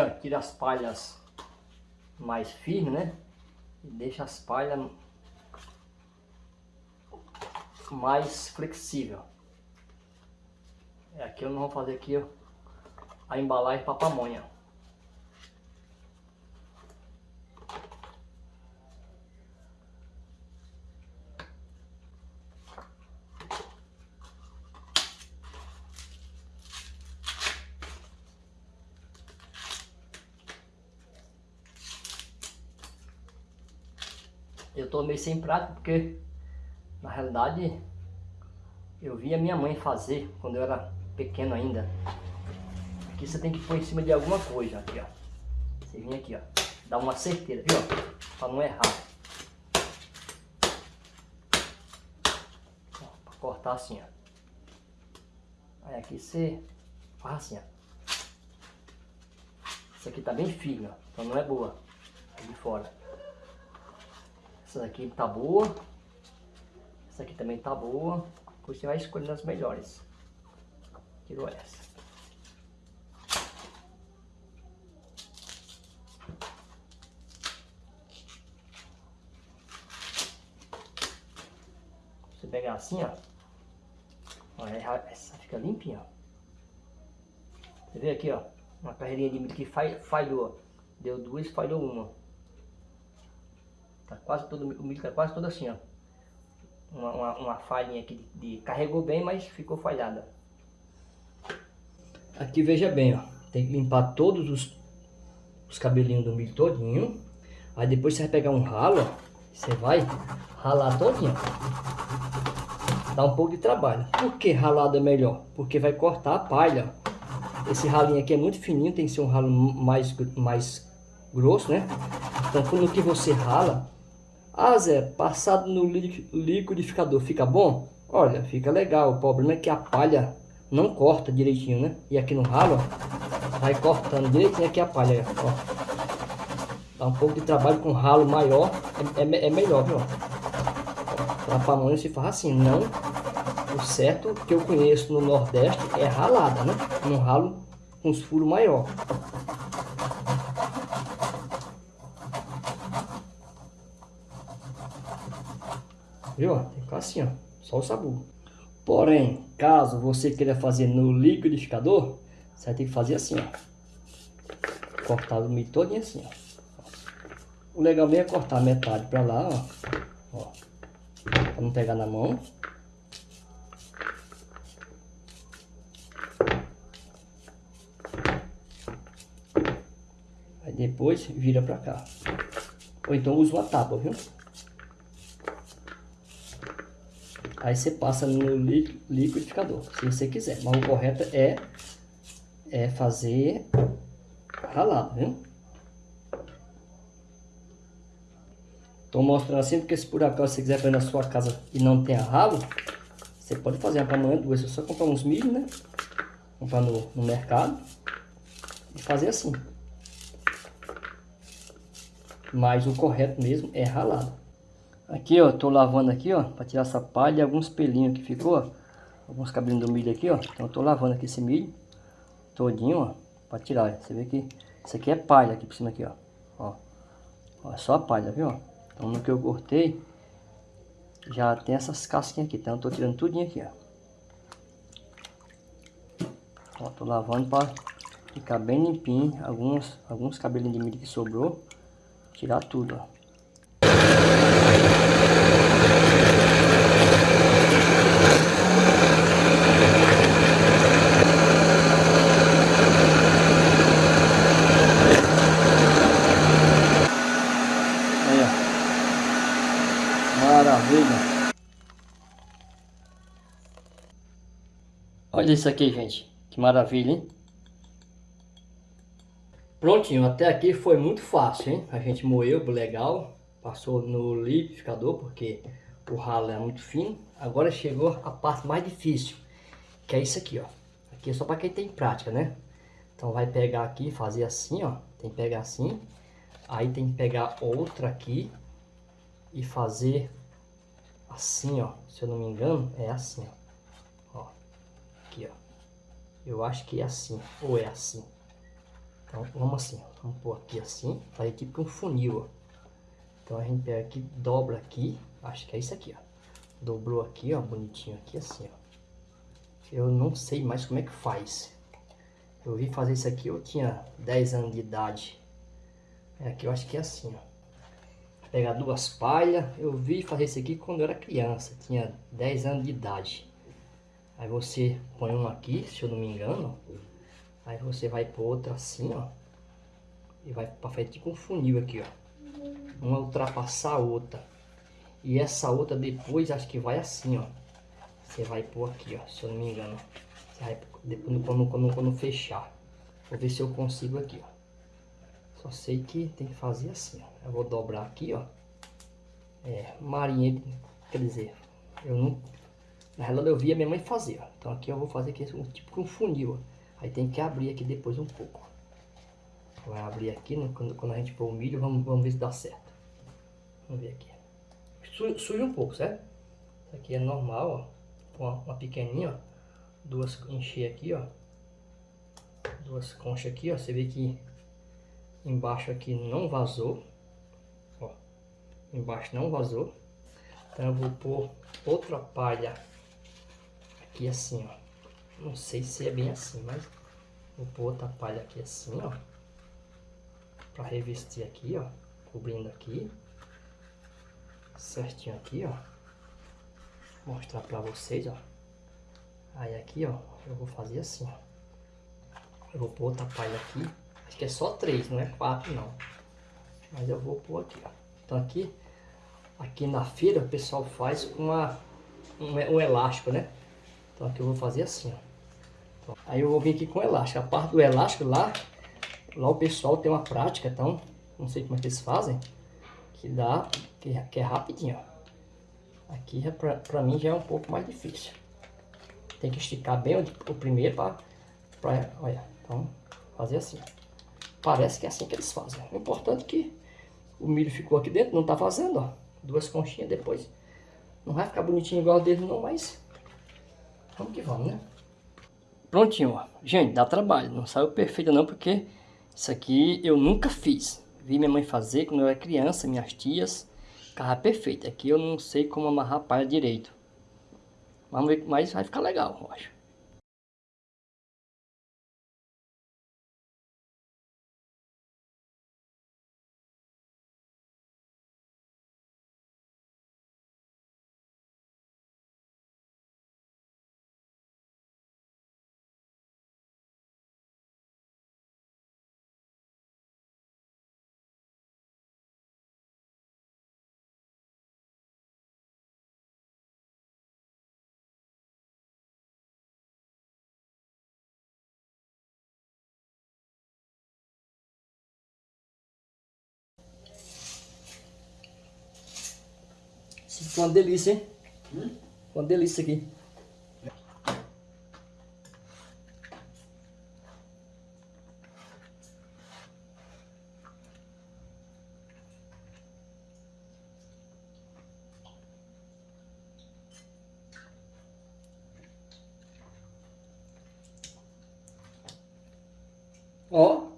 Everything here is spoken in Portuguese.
Aqui, tira as palhas mais firmes, né? E deixa as palhas mais flexível. É, aqui eu não vou fazer aqui a embalagem para pamonha. Eu tô meio sem prática porque na realidade eu vi a minha mãe fazer quando eu era pequeno ainda. Aqui você tem que pôr em cima de alguma coisa, aqui ó. Você vem aqui ó, dá uma certeira, viu? Para não errar. Para cortar assim ó. Aí aqui você faz assim ó. Essa aqui tá bem firme, ó. Então não é boa. Aqui de fora. Essa daqui tá boa. Essa aqui também tá boa. Você vai escolhendo as melhores. Tirou essa. Você pegar assim, ó. Olha, essa fica limpinha. Você vê aqui, ó. Uma carreirinha de milho que falhou. Deu duas, falhou uma. Tá quase todo, o milho tá quase todo assim, ó. Uma, uma, uma falhinha aqui de, de, carregou bem, mas ficou falhada. Aqui veja bem, ó. Tem que limpar todos os, os cabelinhos do milho todinho. Aí depois você vai pegar um ralo, ó. Você vai ralar todinho. Dá um pouco de trabalho. Por que ralado é melhor? Porque vai cortar a palha. Esse ralinho aqui é muito fininho, tem que ser um ralo mais, mais grosso, né? Então, quando que você rala, ah, Zé, passado no liquidificador fica bom? Olha, fica legal. O problema é que a palha não corta direitinho, né? E aqui no ralo, ó, vai cortando direitinho aqui a palha, ó. Dá um pouco de trabalho com ralo maior, é, é, é melhor, viu? Pra pamonha se faz assim, não... O certo que eu conheço no Nordeste é ralada, né? Um ralo com os furos maior. Viu? Tem que ficar assim, ó. Só o sabor. Porém, caso você queira fazer no liquidificador, você vai ter que fazer assim, ó. Cortar o milho todinho assim, ó. O legal mesmo é cortar metade pra lá, ó. ó. Pra não pegar na mão. Aí depois vira pra cá. Ou então usa uma tábua, viu? Aí você passa no liquidificador, se você quiser. Mas o correto é, é fazer ralado, viu? Estou mostrando assim porque se por acaso você quiser fazer na sua casa e não tem ralo, você pode fazer uma pamonha duas. É só comprar uns milho, né? Comprar no, no mercado e fazer assim. Mas o correto mesmo é ralado. Aqui, ó, tô lavando aqui, ó, para tirar essa palha e alguns pelinhos que ficou, ó, alguns cabelinhos do milho aqui, ó. Então tô lavando aqui esse milho todinho, ó, para tirar. Você vê que isso aqui é palha aqui por cima aqui, ó. Ó, ó é só palha, viu? Então no que eu cortei já tem essas casquinhas aqui, então eu tô tirando tudinho aqui, ó. Ó, tô lavando para ficar bem limpinho, alguns alguns cabelinhos de milho que sobrou, tirar tudo, ó. Maravilha. Olha isso aqui, gente. Que maravilha, hein? Prontinho, até aqui foi muito fácil, hein? A gente moeu legal, passou no liquidificador, porque o ralo é muito fino. Agora chegou a parte mais difícil, que é isso aqui, ó. Aqui é só para quem tem prática, né? Então vai pegar aqui, fazer assim, ó. Tem que pegar assim. Aí tem que pegar outra aqui e fazer assim, ó. Se eu não me engano, é assim, ó. ó. Aqui, ó. Eu acho que é assim, ou é assim. Então vamos assim, vamos pôr aqui assim, fazer tipo um funil, ó. Então a gente pega aqui, dobra aqui, acho que é isso aqui, ó. Dobrou aqui, ó, bonitinho aqui assim, ó. Eu não sei mais como é que faz. Eu vi fazer isso aqui, eu tinha 10 anos de idade. É aqui eu acho que é assim, ó. Pegar duas palhas, eu vi fazer isso aqui quando eu era criança, tinha 10 anos de idade. Aí você põe um aqui, se eu não me engano. Aí você vai pôr outra assim, ó. E vai para fazer tipo um funil aqui, ó uma ultrapassar a outra. E essa outra depois acho que vai assim, ó. Você vai pôr aqui, ó, se eu não me engano. Você vai depois quando, quando, quando fechar. Vou ver se eu consigo aqui, ó. Só sei que tem que fazer assim, ó. Eu vou dobrar aqui, ó. É, marinha, quer dizer, eu não... Na realidade eu vi a minha mãe fazer, ó. Então aqui eu vou fazer aqui um tipo um funil, ó. Aí tem que abrir aqui depois um pouco. Vai abrir aqui, né? quando, quando a gente pôr o milho, vamos, vamos ver se dá certo. Vamos ver aqui. Suja um pouco, certo? Isso aqui é normal, ó. Uma, uma pequenininha, ó. Duas encher aqui, ó. Duas conchas aqui, ó. Você vê que embaixo aqui não vazou. Ó. Embaixo não vazou. Então eu vou pôr outra palha aqui assim, ó. Não sei se é bem assim, mas vou pôr outra palha aqui assim, ó. Pra revestir aqui, ó. Cobrindo aqui certinho aqui, ó. Vou mostrar pra vocês, ó. Aí aqui, ó, eu vou fazer assim, ó. Eu vou pôr outra palha aqui. Acho que é só três, não é quatro, não. Mas eu vou pôr aqui, ó. Então aqui, aqui na feira o pessoal faz uma, um, um elástico, né? Então aqui eu vou fazer assim, ó. Aí eu vou vir aqui com elástico. A parte do elástico lá, lá o pessoal tem uma prática, então não sei como é que eles fazem que dá, que, que é rapidinho, ó. Aqui, pra, pra mim, já é um pouco mais difícil. Tem que esticar bem o, o primeiro para, olha, então, fazer assim. Parece que é assim que eles fazem. O importante é que o milho ficou aqui dentro, não tá vazando, ó. Duas conchinhas depois. Não vai ficar bonitinho igual dele não, mas vamos que vamos, né? Prontinho, ó. Gente, dá trabalho. Não saiu perfeito não, porque isso aqui eu nunca fiz. Vi minha mãe fazer quando eu era criança, minhas tias. Ficava perfeito. Aqui eu não sei como amarrar a palha direito. Vamos ver, mas vai ficar legal, eu acho. Ficou uma delícia, hein? Ficou uma delícia aqui. Ó,